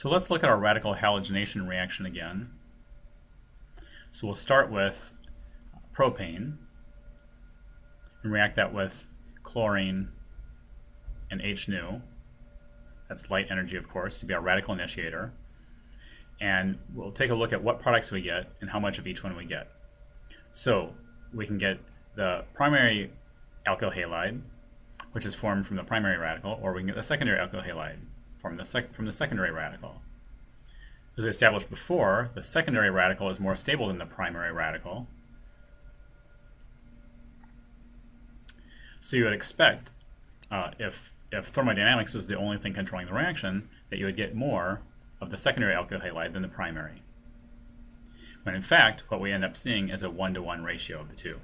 So let's look at our radical halogenation reaction again. So we'll start with propane and react that with chlorine and H nu. That's light energy, of course, to be our radical initiator. And we'll take a look at what products we get and how much of each one we get. So we can get the primary alkyl halide, which is formed from the primary radical, or we can get the secondary alkyl halide from the, from the secondary radical. As we established before, the secondary radical is more stable than the primary radical. So you would expect, uh, if, if thermodynamics was the only thing controlling the reaction, that you would get more of the secondary alkyl halide than the primary. When in fact, what we end up seeing is a one-to-one -one ratio of the two.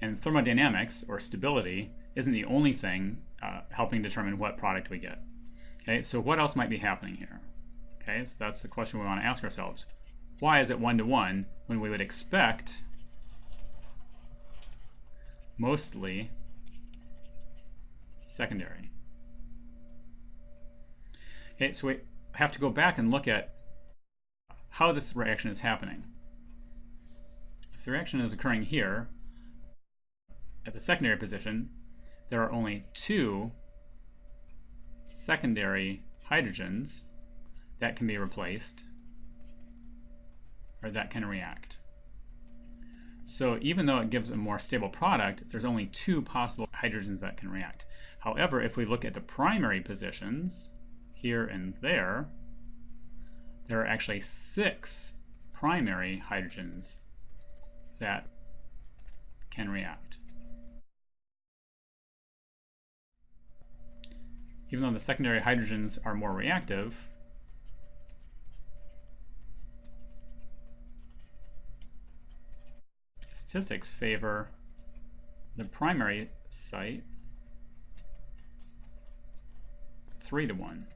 And thermodynamics, or stability, isn't the only thing uh, helping determine what product we get. Okay, so what else might be happening here? Okay, so that's the question we want to ask ourselves. Why is it one-to-one -one when we would expect mostly secondary? Okay, so we have to go back and look at how this reaction is happening. If the reaction is occurring here, at the secondary position, there are only two secondary hydrogens that can be replaced or that can react. So even though it gives a more stable product, there's only two possible hydrogens that can react. However, if we look at the primary positions, here and there, there are actually six primary hydrogens that can react. Even though the secondary hydrogens are more reactive, statistics favor the primary site 3 to 1.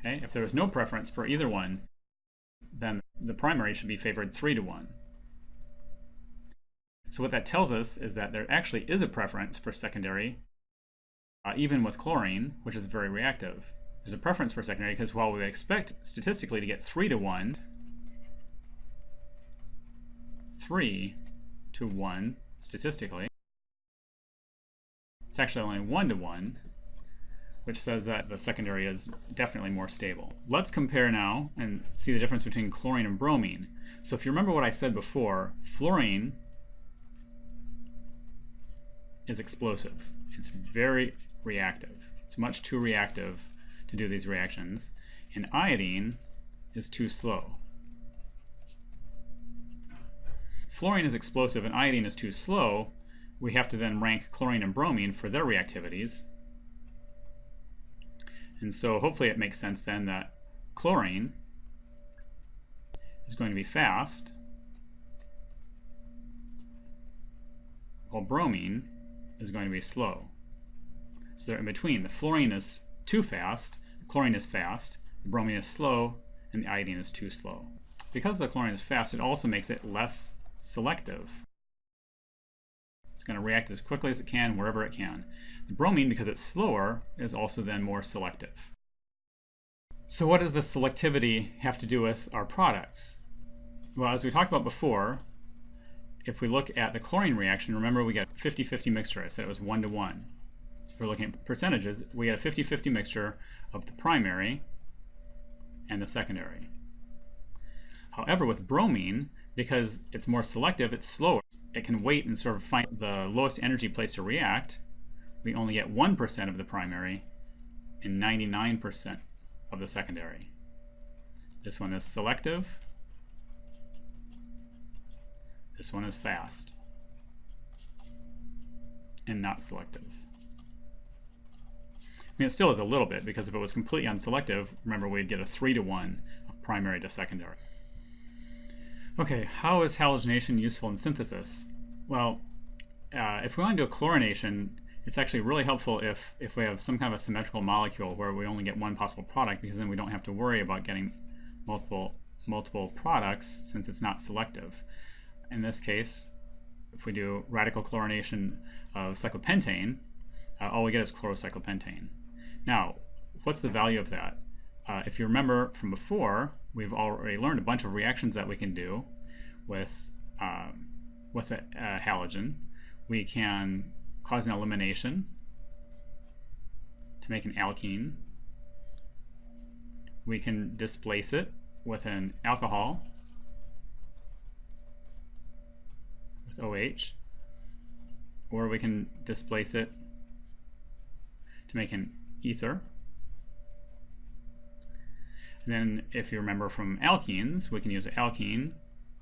Okay, if there is no preference for either one, then the primary should be favored 3 to 1. So what that tells us is that there actually is a preference for secondary, uh, even with chlorine, which is very reactive. There's a preference for secondary because while we expect statistically to get 3 to 1, 3 to 1 statistically, it's actually only 1 to 1, which says that the secondary is definitely more stable. Let's compare now and see the difference between chlorine and bromine. So if you remember what I said before, fluorine is explosive. It's very reactive. It's much too reactive to do these reactions. And iodine is too slow. Fluorine is explosive and iodine is too slow. We have to then rank chlorine and bromine for their reactivities. And so hopefully it makes sense then that chlorine is going to be fast, while bromine is going to be slow. So they're in between. The fluorine is too fast, the chlorine is fast, the bromine is slow, and the iodine is too slow. Because the chlorine is fast, it also makes it less selective. It's going to react as quickly as it can wherever it can. The bromine, because it's slower, is also then more selective. So what does the selectivity have to do with our products? Well, as we talked about before, if we look at the chlorine reaction, remember we got 50-50 mixture. I said it was 1 to 1. So if we're looking at percentages, we get a 50-50 mixture of the primary and the secondary. However, with bromine, because it's more selective, it's slower it can wait and sort of find the lowest energy place to react, we only get 1% of the primary and 99% of the secondary. This one is selective. This one is fast and not selective. I mean, it still is a little bit because if it was completely unselective, remember we'd get a 3 to 1 of primary to secondary. Okay, how is halogenation useful in synthesis? Well, uh, if we want to do a chlorination, it's actually really helpful if, if we have some kind of a symmetrical molecule where we only get one possible product because then we don't have to worry about getting multiple, multiple products since it's not selective. In this case, if we do radical chlorination of cyclopentane, uh, all we get is chlorocyclopentane. Now, what's the value of that? Uh, if you remember from before, we've already learned a bunch of reactions that we can do with, um, with a, a halogen. We can cause an elimination to make an alkene. We can displace it with an alcohol with OH, or we can displace it to make an ether. And then if you remember from alkenes, we can use an alkene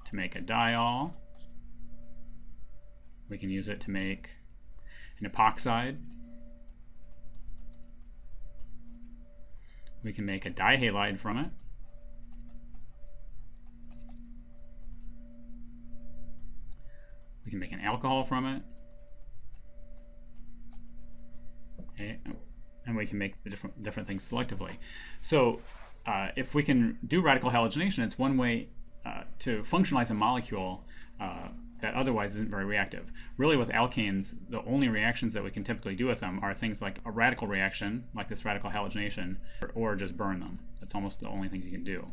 to make a diol. We can use it to make an epoxide. We can make a dihalide from it. We can make an alcohol from it. Okay. And we can make the different different things selectively. So uh, if we can do radical halogenation, it's one way uh, to functionalize a molecule uh, that otherwise isn't very reactive. Really with alkanes, the only reactions that we can typically do with them are things like a radical reaction, like this radical halogenation, or, or just burn them. That's almost the only things you can do.